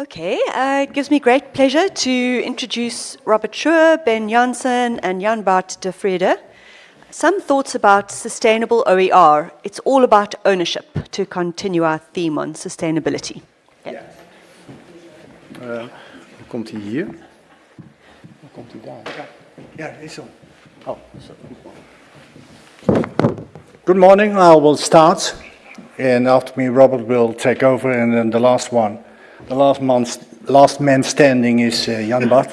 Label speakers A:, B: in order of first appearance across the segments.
A: Okay, uh, it gives me great pleasure to introduce Robert Schuwer, Ben Janssen, and Jan Bart de Vreede. Some thoughts about sustainable OER. It's all about ownership to continue our theme on sustainability.
B: Ja. Uh, komt hij hier? Hoe komt hij daar? Ja, is. Oh, zo. Good morning, I will start. And after me, Robert will take over. And then the last one, the last, month, last man standing is uh, Jan Bart.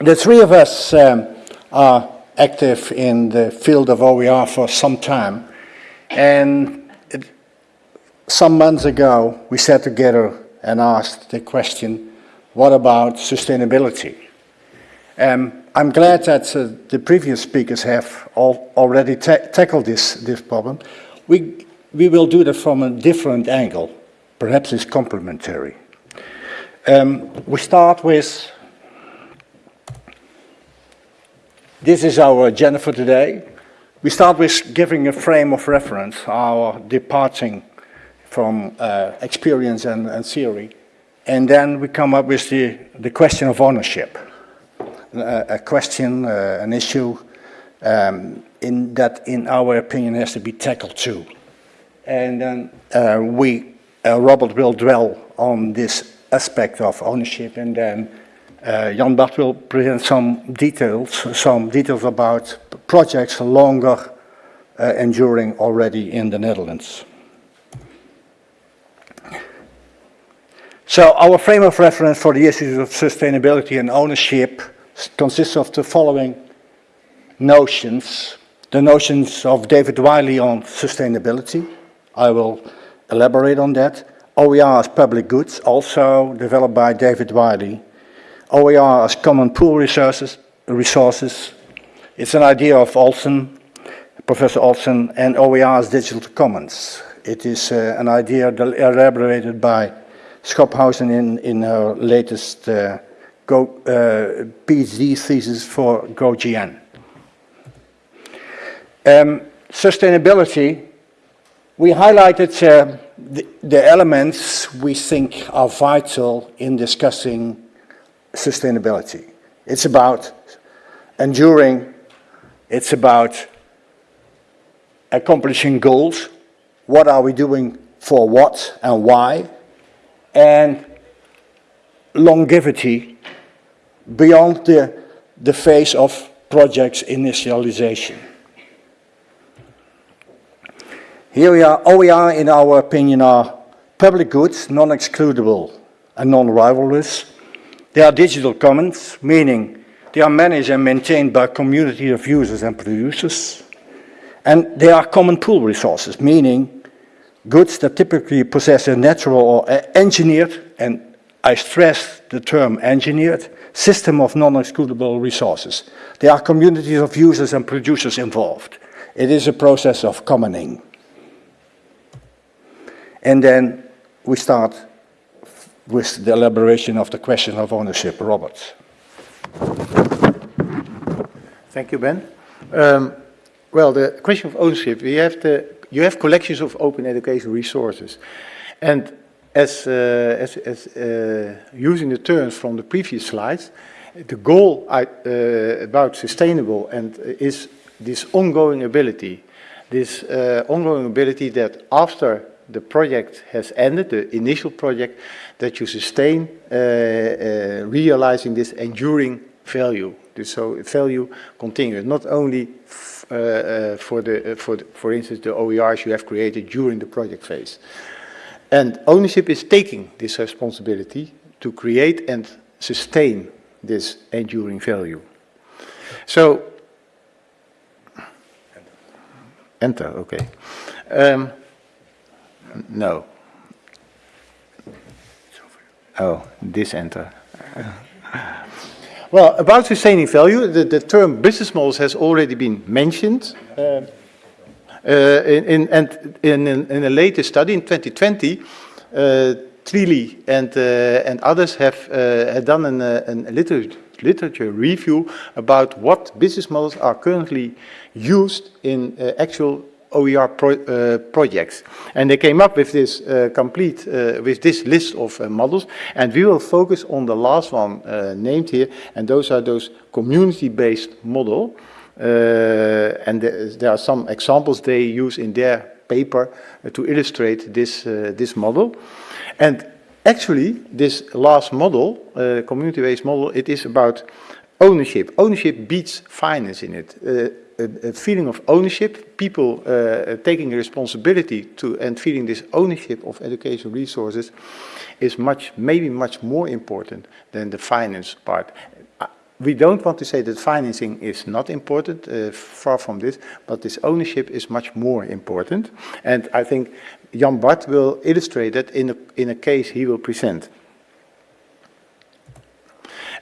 B: the three of us um, are active in the field of OER for some time. And it, some months ago, we sat together and asked the question, what about sustainability? Um, I'm glad that uh, the previous speakers have all, already ta tackled this, this problem. We, we will do that from a different angle. Perhaps it's complementary. Um, we start with This is our agenda for today. We start with giving a frame of reference, our departing from uh, experience and, and, theory. And then we come up with the, the question of ownership. Uh, a question, uh, an issue um, in that, in our opinion, has to be tackled too. And then uh, we, Robert will dwell on this aspect of ownership and then uh, Jan Bart will present some details, some details about projects longer uh, enduring already in the Netherlands. So our frame of reference for the issues of sustainability and ownership consists of the following notions. The notions of David Wiley on sustainability. I will elaborate on that. OER as public goods, also developed by David Wiley. OER as common pool resources, resources. It's an idea of Olsen, Professor Olsen, and OER as digital commons. It is uh, an idea elaborated by Schophuizen in, in her latest uh, Go, uh, PhD thesis for GoGN. Um, sustainability, we highlighted uh, the, the elements we think are vital in discussing sustainability. It's about enduring, it's about accomplishing goals, what are we doing for what and why, and longevity beyond the, the phase of project's initialization. Here we are, OER in our opinion are public goods, non-excludable and non-rivalrous, they are digital commons, meaning they are managed and maintained by a community of users and producers. And they are common pool resources, meaning goods that typically possess a natural or engineered, and I stress the term engineered, system of non-excludable resources. There are communities of users and producers involved. It is a process of commoning. And then we start with the elaboration of the question of ownership. Robert.
C: Thank you, Ben. Um, well, the question of ownership, we have the, you have collections of open education resources. And as, uh, as, as uh, using the terms from the previous slides, the goal I, uh, about sustainable and is this ongoing ability, this uh, ongoing ability that after the project has ended, the initial project, that you sustain uh, uh, realizing this enduring value. So value continues, not only uh, for, the, for, the, for instance, the OERs you have created during the project phase. And ownership is taking this responsibility to create and sustain this enduring value. So, enter, okay. Um, no. Oh, this enter. well, about sustaining value, the, the, term business models has already been mentioned. Uh, uh, in, in, and in, in, a latest study in 2020, uh, Tlili and, uh, and others have, uh, have done an, uh, an literature, literature review about what business models are currently used in actual OER pro uh, projects. And they came up with this uh, complete, uh, with this list of uh, models, and we will focus on the last one uh, named here, and those are those community-based model. Uh, and there, are some examples they use in their paper to illustrate this, this model. And actually, this last model, community-based model, it is about ownership. Ownership beats finance in it. Uh, a, a, feeling of ownership, people uh, taking responsibility to and feeling this ownership of educational resources is much, maybe much more important than the finance part. Uh, we don't want to say that financing is not important, uh, far from this, but this ownership is much more important. And I think Jan Bart will illustrate that in a, in a case he will present.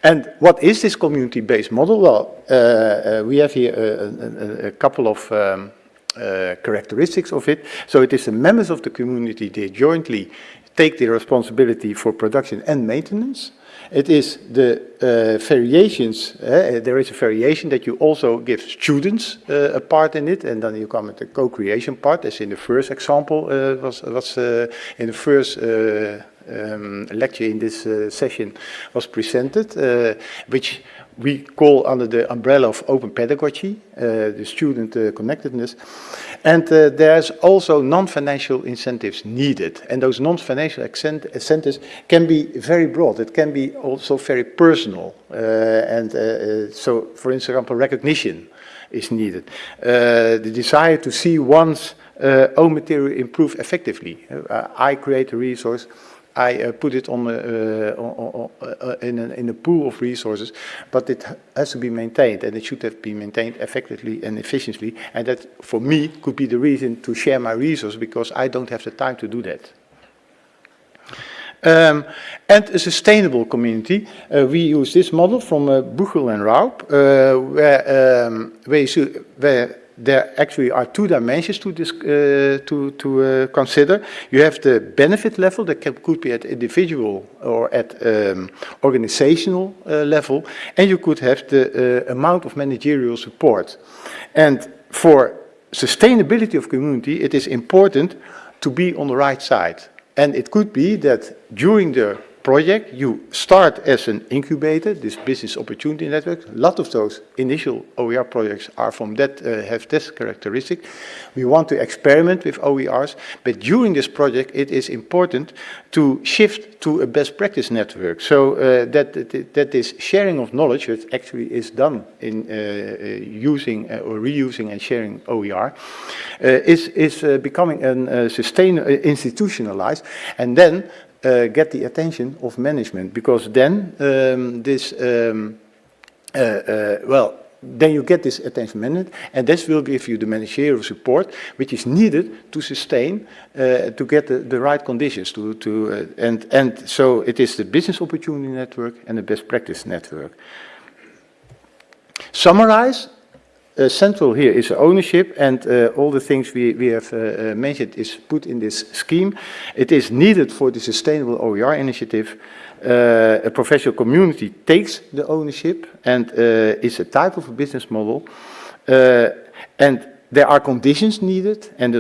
C: And what is this community-based model? Well, uh, uh, we have here a, a, a couple of um, uh, characteristics of it. So it is the members of the community, they jointly take the responsibility for production and maintenance. It is the uh, variations, uh, there is a variation that you also give students uh, a part in it, and then you come at the co-creation part, as in the first example was, was in the first um, lecture in this uh, session was presented, uh, which we call under the umbrella of open pedagogy, uh, the student uh, connectedness. And uh, there's also non-financial incentives needed. And those non-financial incentives can be very broad. It can be also very personal. Uh, and so, for example, recognition is needed. the desire to see one's own material improve effectively. I create a resource, I uh, put it on, on, uh, in, a, in a pool of resources, but it has to be maintained and it should have been maintained effectively and efficiently. And that, for me, could be the reason to share my resources because I don't have the time to do that. Um, and a sustainable community. Uh, we use this model from uh, Buchel and Raub, uh, where, um, where, where there actually are two dimensions to, this, uh, to, to uh, consider. You have the benefit level that can, could be at individual or at um, organizational uh, level, and you could have the uh, amount of managerial support. And for sustainability of community, it is important to be on the right side. And it could be that during the project. You start as an incubator, this business opportunity network. A lot of those initial OER projects are from that, uh, have this characteristic. We want to experiment with OERs, but during this project it is important to shift to a best practice network. So uh, that, that, that this sharing of knowledge, that actually is done in uh, uh using uh, or reusing and sharing OER, uh, is, is becoming an, sustain, institutionalized. And then uh, get the attention of management because then um, this, um, uh, uh, well, then you get this attention management and this will give you the managerial support which is needed to sustain, to get the, the, right conditions to, to and, and so it is the business opportunity network and the best practice network. Summarize, uh, central here is ownership and uh, all the things we, we have uh, uh, mentioned is put in this scheme. It is needed for the Sustainable OER initiative. Uh, a professional community takes the ownership and uh, is a type of a business model. and there are conditions needed, and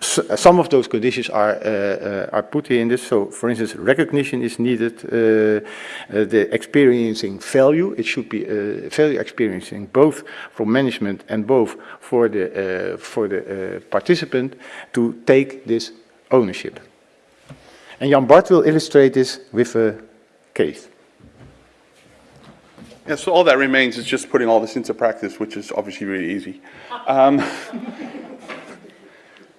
C: some of those conditions are, uh, uh, are put in this. So, for instance, recognition is needed, uh, uh the experiencing value, it should be uh, value experiencing both from management and both for the, uh, for the participant to take this ownership. And Jan Bart will illustrate this with a case.
D: Yeah, so all that remains is just putting all this into practice, which is obviously really easy. Um,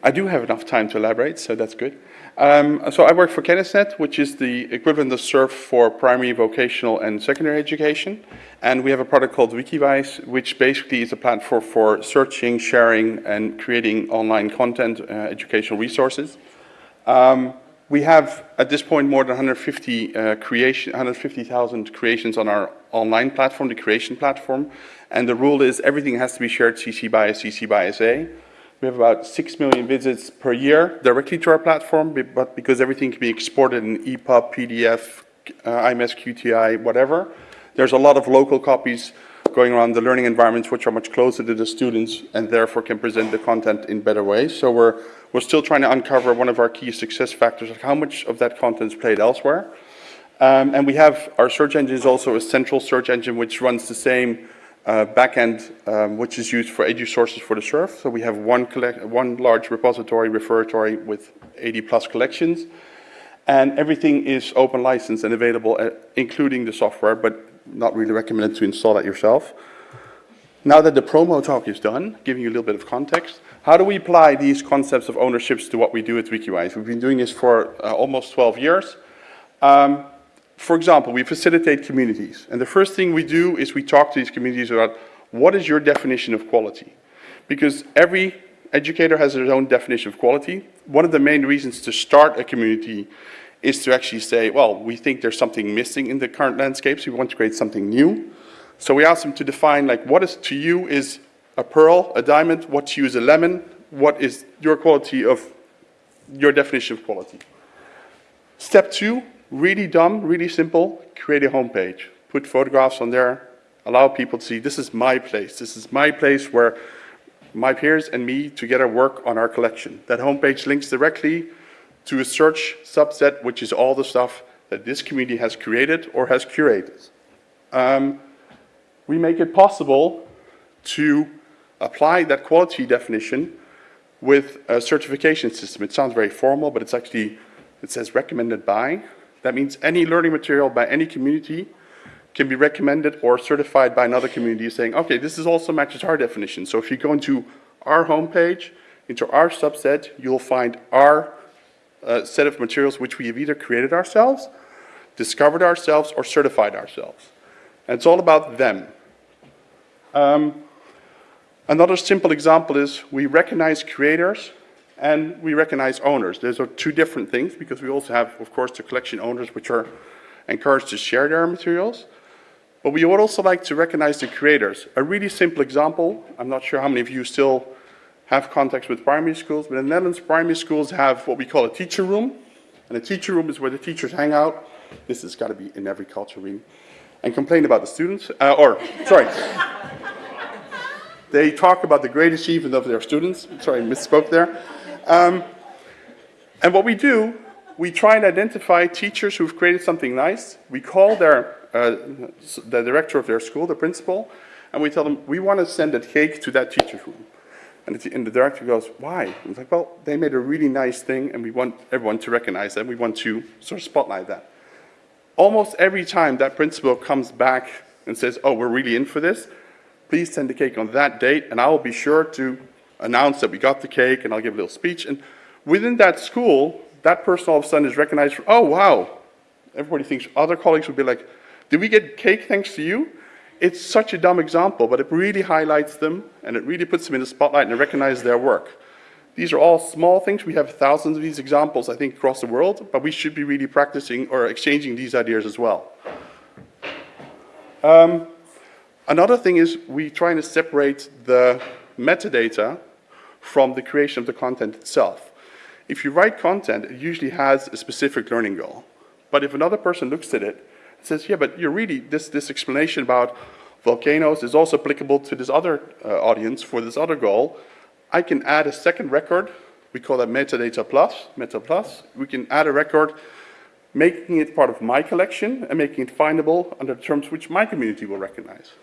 D: I do have enough time to elaborate, so that's good. Um, so I work for Kennisnet, which is the equivalent of SURF for primary, vocational, and secondary education. And we have a product called Wikiwijs, which basically is a platform for searching, sharing, and creating online content, uh, educational resources. Um, we have, at this point, more than 150 uh, creation, 150,000 creations on our online platform, the creation platform. And the rule is everything has to be shared CC by CC by SA. We have about 6 million visits per year directly to our platform, but because everything can be exported in EPUB, PDF, uh, IMS, QTI, whatever, there's a lot of local copies going around the learning environments which are much closer to the students and therefore can present the content in better ways. So we're, we're still trying to uncover one of our key success factors, like how much of that content is played elsewhere. Um, and we have, our search engine is also a central search engine which runs the same uh, backend, um, which is used for edusources for the SURF. So we have one, collect, one large repository, repository with 80 plus collections. And everything is open license and available, uh, including the software, but not really recommended to install that yourself. Now that the promo talk is done, giving you a little bit of context, how do we apply these concepts of ownerships to what we do at Wikiwijs? We've been doing this for uh, almost 12 years. Um, for example, we facilitate communities. And the first thing we do is we talk to these communities about what is your definition of quality? Because every educator has their own definition of quality. One of the main reasons to start a community is to actually say, well, we think there's something missing in the current landscape, so we want to create something new. So we ask them to define, like, what is to you is a pearl, a diamond, what to you is a lemon, what is your quality of, your definition of quality. Step two, really dumb, really simple, create a homepage. Put photographs on there, allow people to see, this is my place, this is my place where my peers and me together work on our collection. That homepage links directly to a search subset, which is all the stuff that this community has created or has curated. Um, we make it possible to apply that quality definition with a certification system. It sounds very formal, but it's actually, it says recommended by. That means any learning material by any community can be recommended or certified by another community saying, okay, this is also matches our definition. So if you go into our homepage, into our subset, you'll find our uh, set of materials which we have either created ourselves, discovered ourselves, or certified ourselves. And it's all about them. Um, another simple example is we recognize creators and we recognize owners. Those are two different things because we also have, of course, the collection owners which are encouraged to share their materials. But we would also like to recognize the creators. A really simple example, I'm not sure how many of you still have contacts with primary schools, but in the Netherlands, primary schools have what we call a teacher room. And a teacher room is where the teachers hang out. This has got to be in every culture, really. And complain about the students, uh, or, sorry. they talk about the great achievement of their students. Sorry, I misspoke there. Um, and what we do, we try and identify teachers who've created something nice. We call their, uh, the director of their school, the principal, and we tell them, we want to send a cake to that teacher's room. And the, and the director goes, why? And like, well, they made a really nice thing and we want everyone to recognize that. We want to sort of spotlight that. Almost every time that principal comes back and says, oh, we're really in for this, please send the cake on that date and I will be sure to announce that we got the cake and I'll give a little speech. And within that school, that person all of a sudden is recognized for, oh, wow. Everybody thinks other colleagues would be like, did we get cake thanks to you? It's such a dumb example, but it really highlights them and it really puts them in the spotlight and recognizes their work. These are all small things. We have thousands of these examples, I think, across the world, but we should be really practicing or exchanging these ideas as well. Um, another thing is we trying to separate the metadata from the creation of the content itself. If you write content, it usually has a specific learning goal. But if another person looks at it says, yeah, but you're really, this, this explanation about volcanoes is also applicable to this other uh, audience for this other goal. I can add a second record. We call that metadata plus, meta plus. We can add a record making it part of my collection and making it findable under terms which my community will recognize.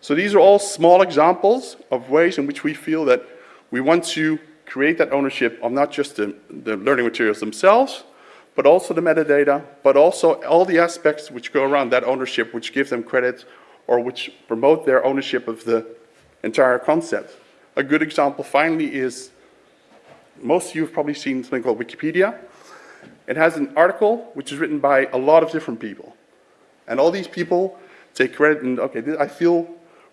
D: So these are all small examples of ways in which we feel that we want to create that ownership of not just the, the learning materials themselves, but also the metadata, but also all the aspects which go around that ownership, which give them credit or which promote their ownership of the entire concept. A good example finally is, most of you have probably seen something called Wikipedia. It has an article which is written by a lot of different people. And all these people take credit and, okay, I feel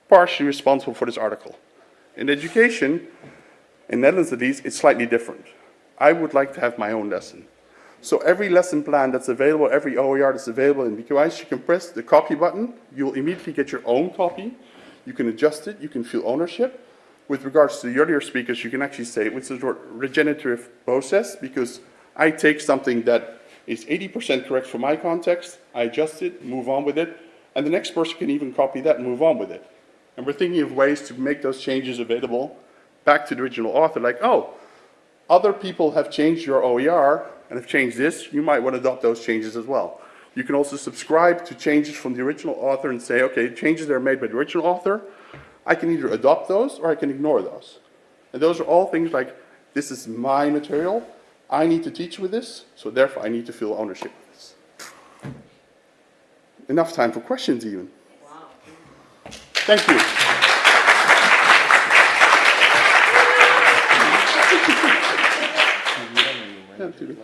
D: partially responsible for this article. In education, in Netherlands at least, it's slightly different. I would like to have my own lesson. So every lesson plan that's available, every OER that's available in Wikiwijs, you can press the copy button. You'll immediately get your own copy. You can adjust it. You can feel ownership. With regards to the earlier speakers, you can actually say it's a regenerative process because I take something that is 80% correct for my context, I adjust it, move on with it, And the next person can even copy that and move on with it. And we're thinking of ways to make those changes available back to the original author, like, oh, other people have changed your OER and have changed this, you might want to adopt those changes as well. You can also subscribe to changes from the original author and say, okay, changes that are made by the original author, I can either adopt those or I can ignore those. And those are all things like, this is my material, I need to teach with this, so therefore I need to feel ownership of this. Enough time for questions even. Thank you. Ja, natuurlijk.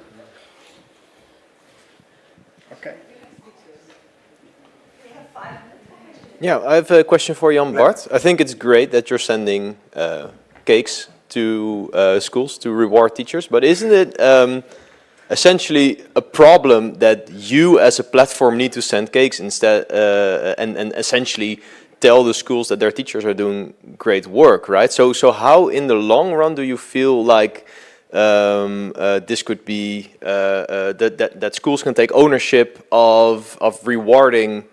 B: Okay.
E: Yeah, I have a question for Jan Bart. I think it's great that you're sending uh, cakes to uh, schools to reward teachers, but isn't it um, essentially a problem that you as a platform need to send cakes instead uh, and, and essentially tell the schools that their teachers are doing great work, right? So, so how in the long run do you feel like um, uh, this could be, uh, uh, that, that, that schools can take ownership of, of rewarding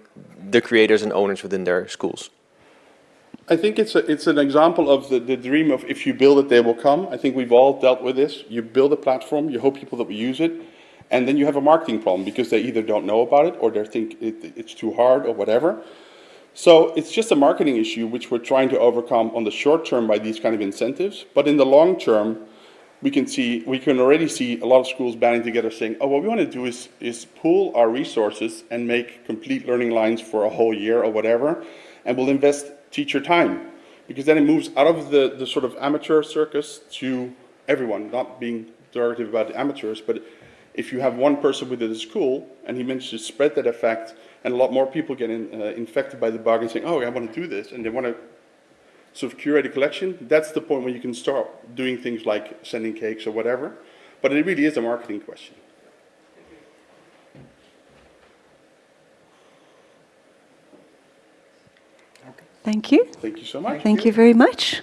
E: the creators and owners within their schools?
D: I think it's, a, it's an example of the, the dream of if you build it, they will come. I think we've all dealt with this. You build a platform, you hope people that will use it, and then you have a marketing problem because they either don't know about it or they think it, it's too hard or whatever. So it's just a marketing issue which we're trying to overcome on the short term by these kind of incentives. But in the long term, we can see, we can already see a lot of schools banding together saying, oh, what we want to do is, is pool our resources and make complete learning lines for a whole year or whatever, and we'll invest teacher time. Because then it moves out of the, the sort of amateur circus to everyone, not being derogative about the amateurs, but if you have one person within the school and he manages to spread that effect and a lot more people get in, uh, infected by the bug and saying, oh, I want to do this, and they want to sort of curate a collection, that's the point where you can start doing things like sending cakes or whatever. But it really is a marketing question.
A: Thank you.
D: Thank you so much.
A: Thank you very much.